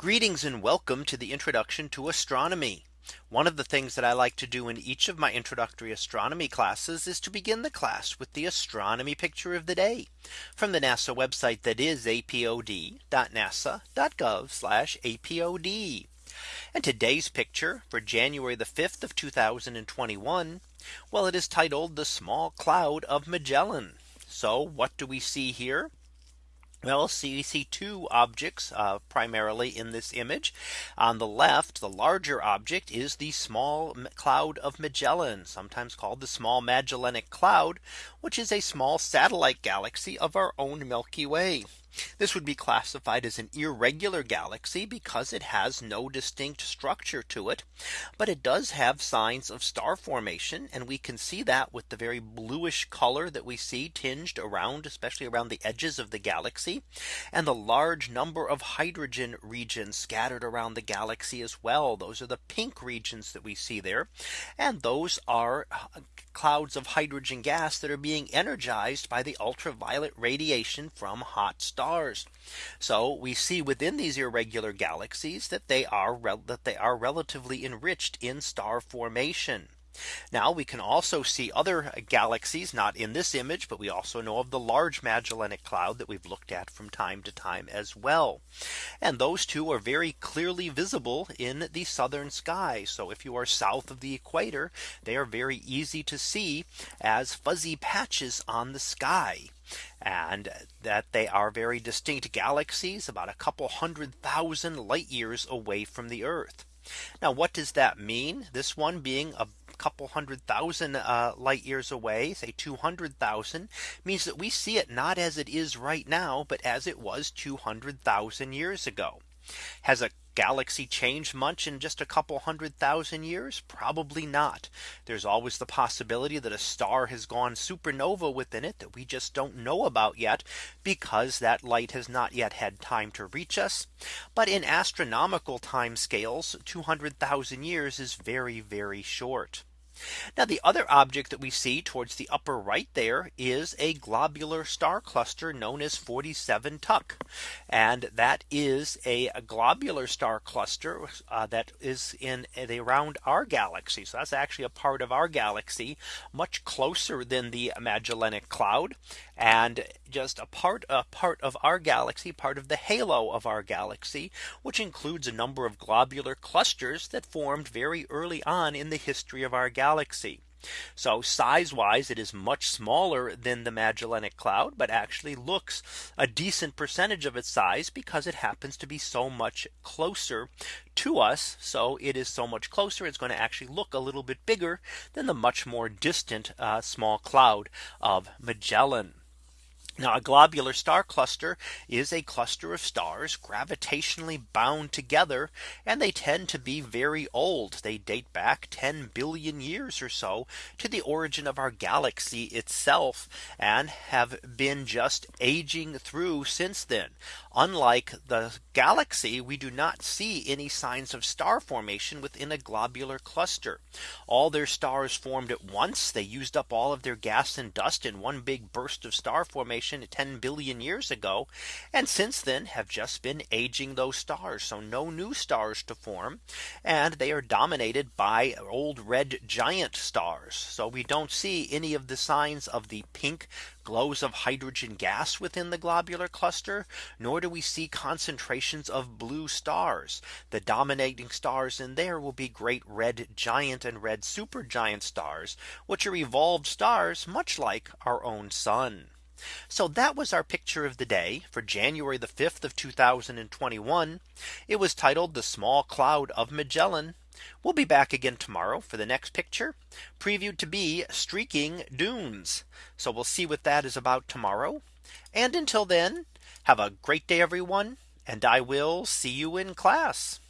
Greetings and welcome to the introduction to astronomy. One of the things that I like to do in each of my introductory astronomy classes is to begin the class with the astronomy picture of the day from the NASA website that is apod.nasa.gov apod. And today's picture for January the 5th of 2021. Well, it is titled the small cloud of Magellan. So what do we see here? Well, see, we see two objects uh, primarily in this image. On the left, the larger object is the small cloud of Magellan, sometimes called the small Magellanic Cloud, which is a small satellite galaxy of our own Milky Way. This would be classified as an irregular galaxy because it has no distinct structure to it. But it does have signs of star formation. And we can see that with the very bluish color that we see tinged around, especially around the edges of the galaxy, and the large number of hydrogen regions scattered around the galaxy as well. Those are the pink regions that we see there. And those are uh, clouds of hydrogen gas that are being energized by the ultraviolet radiation from hot stars stars. So we see within these irregular galaxies that they are that they are relatively enriched in star formation. Now we can also see other galaxies not in this image, but we also know of the large Magellanic Cloud that we've looked at from time to time as well. And those two are very clearly visible in the southern sky. So if you are south of the equator, they are very easy to see as fuzzy patches on the sky and that they are very distinct galaxies about a couple hundred thousand light years away from the Earth. Now what does that mean? This one being a couple hundred thousand uh, light years away, say 200,000 means that we see it not as it is right now, but as it was 200,000 years ago. Has a galaxy changed much in just a couple hundred thousand years? Probably not. There's always the possibility that a star has gone supernova within it that we just don't know about yet because that light has not yet had time to reach us. But in astronomical time scales, 200,000 years is very, very short. Now the other object that we see towards the upper right there is a globular star cluster known as 47 Tuc. And that is a globular star cluster uh, that is in the around our galaxy. So that's actually a part of our galaxy much closer than the Magellanic Cloud and just a part a part of our galaxy part of the halo of our galaxy which includes a number of globular clusters that formed very early on in the history of our galaxy. So size wise, it is much smaller than the Magellanic Cloud, but actually looks a decent percentage of its size because it happens to be so much closer to us. So it is so much closer. It's going to actually look a little bit bigger than the much more distant uh, small cloud of Magellan. Now a globular star cluster is a cluster of stars gravitationally bound together and they tend to be very old. They date back 10 billion years or so to the origin of our galaxy itself and have been just aging through since then. Unlike the galaxy, we do not see any signs of star formation within a globular cluster. All their stars formed at once. They used up all of their gas and dust in one big burst of star formation 10 billion years ago. And since then have just been aging those stars. So no new stars to form. And they are dominated by old red giant stars. So we don't see any of the signs of the pink glows of hydrogen gas within the globular cluster, nor do we see concentrations of blue stars. The dominating stars in there will be great red giant and red supergiant stars, which are evolved stars much like our own sun. So that was our picture of the day for January the 5th of 2021. It was titled the small cloud of Magellan. We'll be back again tomorrow for the next picture previewed to be streaking dunes. So we'll see what that is about tomorrow. And until then, have a great day, everyone. And I will see you in class.